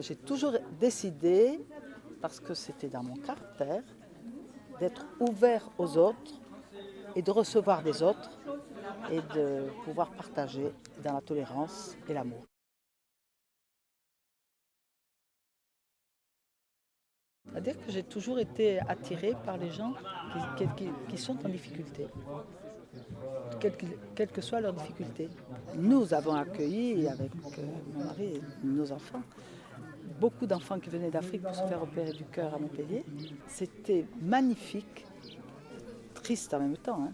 J'ai toujours décidé, parce que c'était dans mon caractère, d'être ouvert aux autres et de recevoir des autres et de pouvoir partager dans la tolérance et l'amour. C'est-à-dire que j'ai toujours été attirée par les gens qui, sont en difficulté, quelle que soit leur difficulté. Nous avons accueilli avec euh, mon mari et nos enfants beaucoup d'enfants qui venaient d'Afrique pour se faire opérer du cœur à Montpellier. C'était magnifique, triste en même temps, hein,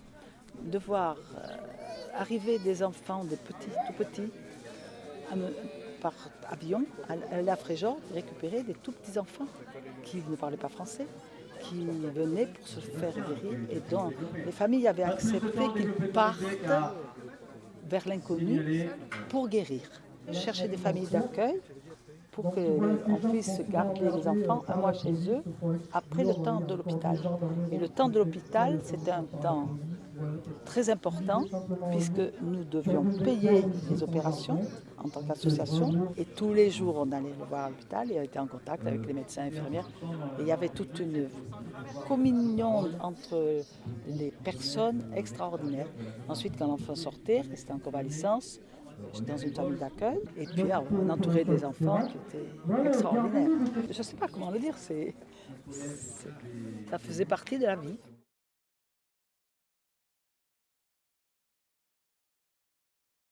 de voir euh, arriver des enfants, des petits, tout petits, par avion, à Fréjord, récupérer des tout petits enfants qui ne parlaient pas français, qui venaient pour se faire guérir et dont les familles avaient accepté qu'ils partent vers l'inconnu pour guérir. Chercher des familles d'accueil pour qu'on puisse garder les enfants un mois chez eux après le temps de l'hôpital. Et le temps de l'hôpital, c'était un temps très important puisque nous devions payer les opérations en tant qu'association et tous les jours on allait le voir à l'hôpital et on était en contact avec les médecins et infirmières et il y avait toute une communion entre les personnes extraordinaires. Ensuite quand l'enfant sortait, restait en convalescence, dans une famille d'accueil, et puis on entourait des enfants qui étaient extraordinaires. Je ne sais pas comment le dire, ça faisait partie de la vie.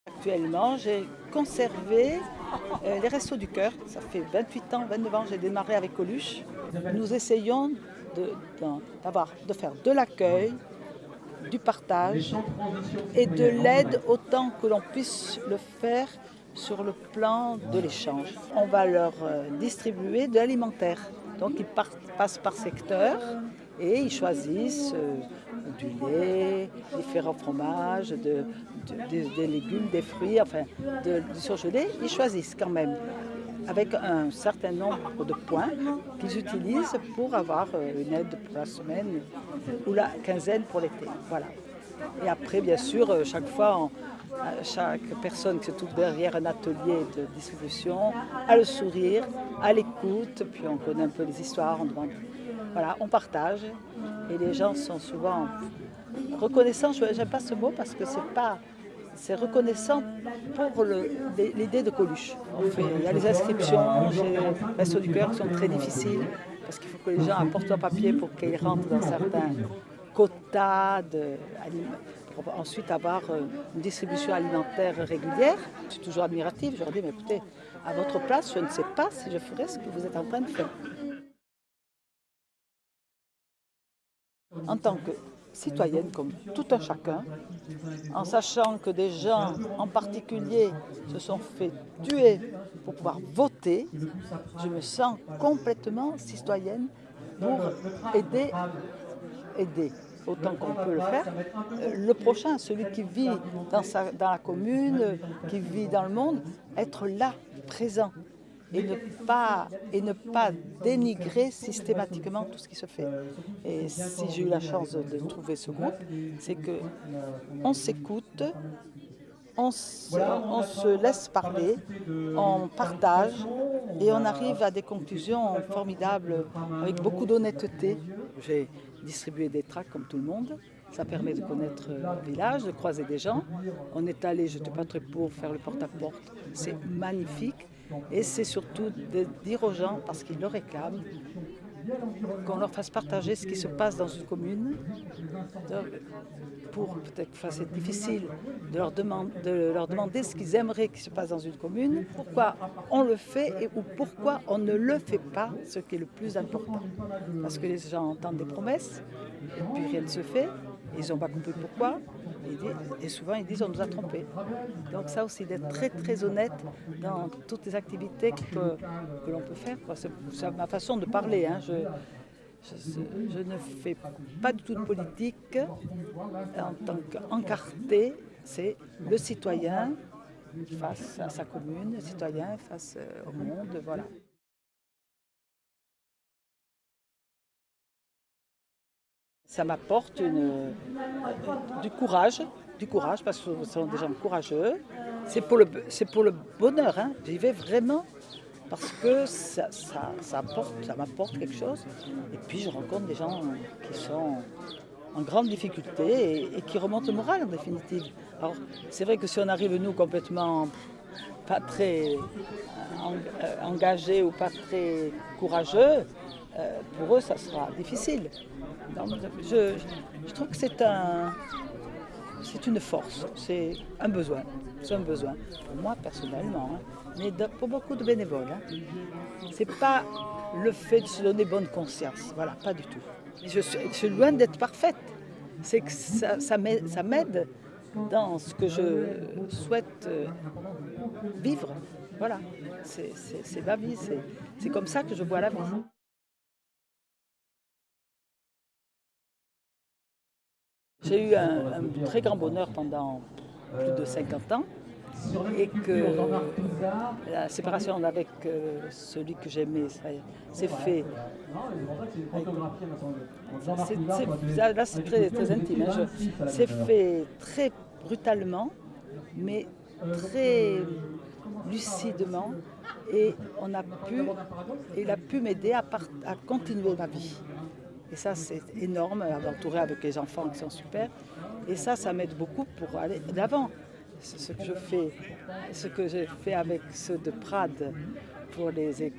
Actuellement, j'ai conservé euh, les Restos du Cœur. Ça fait 28 ans, 29 ans, j'ai démarré avec Coluche. Nous essayons de, de faire de l'accueil, du partage et de l'aide autant que l'on puisse le faire sur le plan de l'échange. On va leur euh, distribuer de l'alimentaire. Donc ils passent par secteur et ils choisissent euh, du lait, différents fromages, des légumes, des fruits, enfin du surgelé. Ils choisissent quand même avec un certain nombre de points qu'ils utilisent pour avoir euh, une aide pour la semaine ou la quinzaine pour l'été. Voilà. Et après, bien sûr, euh, chaque fois, chaque personne qui se trouve derrière un atelier de distribution a le sourire, a l'écoute, puis on connaît un peu les histoires, on demande, voilà, on partage et les gens sont souvent reconnaissants. Je n'aime pas ce mot parce que c'est pas c'est reconnaissant pour l'idée de Coluche. il y a les inscriptions chez Resto du Cœur qui sont très difficiles parce qu'il faut que les gens apportent un papier pour qu'ils rentrent dans certains quotas pour ensuite avoir euh, une distribution alimentaire régulière. Je suis toujours admirative, je leur dis, mais écoutez, à votre place, je ne sais pas si je ferais ce que vous êtes en train de faire. En tant que citoyenne comme tout un chacun, en sachant que des gens en particulier se sont fait tuer pour pouvoir voter, je me sens complètement citoyenne pour aider, aider autant qu'on peut le faire, le prochain, celui qui vit dans, dans la commune, qui vit dans le monde, être là, présent et ne pas, et ne pas dénigrer systématiquement tout ce qui se fait. Et si j'ai eu la chance de trouver ce groupe, c'est qu'on s'écoute, on se, laisse parler, on partage et on arrive à des conclusions formidables avec beaucoup d'honnêteté. J'ai distribué des tracts comme tout le monde. Ça permet de connaître le village, de croiser des gens. On est allé, je te pas très pour faire le porte-à-porte. C'est magnifique. Et c'est surtout de dire aux gens, parce qu'ils le réclament, qu'on leur fasse partager ce qui se passe dans une commune, pour peut-être que c'est difficile de leur, demander, de leur demander ce qu'ils aimeraient qu'il se passe dans une commune, pourquoi on le fait et ou pourquoi on ne le fait pas, ce qui est le plus important. Parce que les gens entendent des promesses et puis rien ne se fait, ils n'ont pas compris pourquoi, et souvent ils disent on nous a trompés. Donc ça aussi, d'être très très honnête dans toutes les activités que, l'on peut faire. C'est ma façon de parler. Hein. Je, ne fais pas du tout de politique en tant qu'encarté. C'est le citoyen face à sa commune, le citoyen face au monde, voilà. Ça m'apporte du courage, du courage parce que ce sont des gens courageux. C'est pour le, bonheur, hein. j'y vais vraiment parce que ça, m'apporte quelque chose. Et puis je rencontre des gens qui sont en grande difficulté et, qui remontent le moral en définitive. Alors c'est vrai que si on arrive nous complètement pas très euh, engagés ou pas très courageux, euh, pour eux ça sera difficile. Je, je trouve que c'est un, c'est une force, c'est un besoin. C'est un besoin. Pour moi personnellement, hein. mais pour beaucoup de bénévoles. Hein. C'est pas le fait de se donner bonne conscience. Voilà, pas du tout. Je suis, loin d'être parfaite. C'est que ça, ça m'aide dans ce que je souhaite euh, vivre. Voilà, c'est ma vie, c'est comme ça que je vois la vie. J'ai eu un, très grand bonheur pendant plus de 50 ans et que la séparation avec euh, celui que j'aimais s'est fait. Là, c'est très, très, intime. c'est hein. fait très brutalement, mais très lucidement. Et on a pu, il a pu m'aider à, à continuer ma vie. Et ça, c'est énorme, entouré avec les enfants qui sont super. Et ça, ça m'aide beaucoup pour aller d'avant. Ce que je fais, ce que j'ai fait avec ceux de Prades pour les,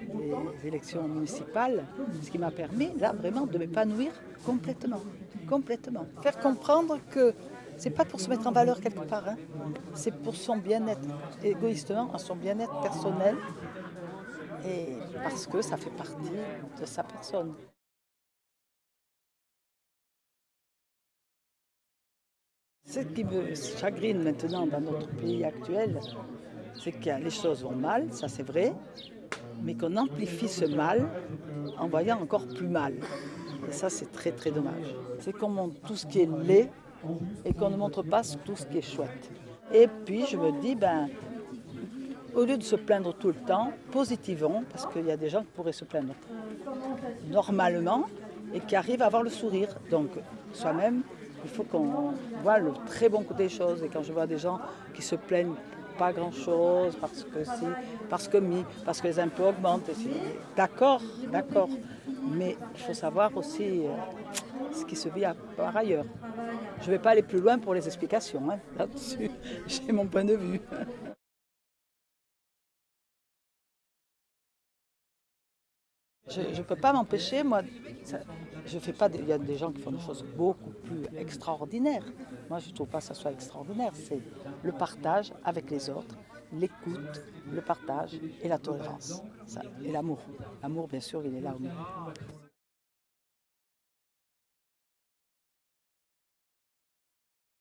élections municipales, ce qui m'a permis, là, vraiment, de m'épanouir complètement. Complètement. Faire comprendre que c'est pas pour se mettre en valeur quelque part, hein. c'est pour son bien-être, égoïstement, son bien-être personnel, et parce que ça fait partie de sa personne. Ce qui me chagrine maintenant dans notre pays actuel, c'est que les choses vont mal, ça c'est vrai, mais qu'on amplifie ce mal en voyant encore plus mal. Et ça c'est très très dommage. C'est qu'on montre tout ce qui est laid et qu'on ne montre pas tout ce qui est chouette. Et puis je me dis, ben, au lieu de se plaindre tout le temps, positivons, parce qu'il y a des gens qui pourraient se plaindre normalement et qui arrivent à avoir le sourire. Donc soi-même, il faut qu'on voit le très bon côté des choses. Et quand je vois des gens qui se plaignent pas grand-chose, parce que si, parce que mi, parce que les impôts augmentent, d'accord, d'accord. Mais il faut savoir aussi euh, ce qui se vit par ailleurs. Je ne vais pas aller plus loin pour les explications, hein, là-dessus. J'ai mon point de vue. Je ne peux pas m'empêcher, moi, je fais pas, il y a des gens qui font des choses beaucoup plus extraordinaires. Moi, je ne trouve pas que ça soit extraordinaire. C'est le partage avec les autres, l'écoute, le partage et la tolérance. et l'amour. L'amour, bien sûr, il est là au milieu.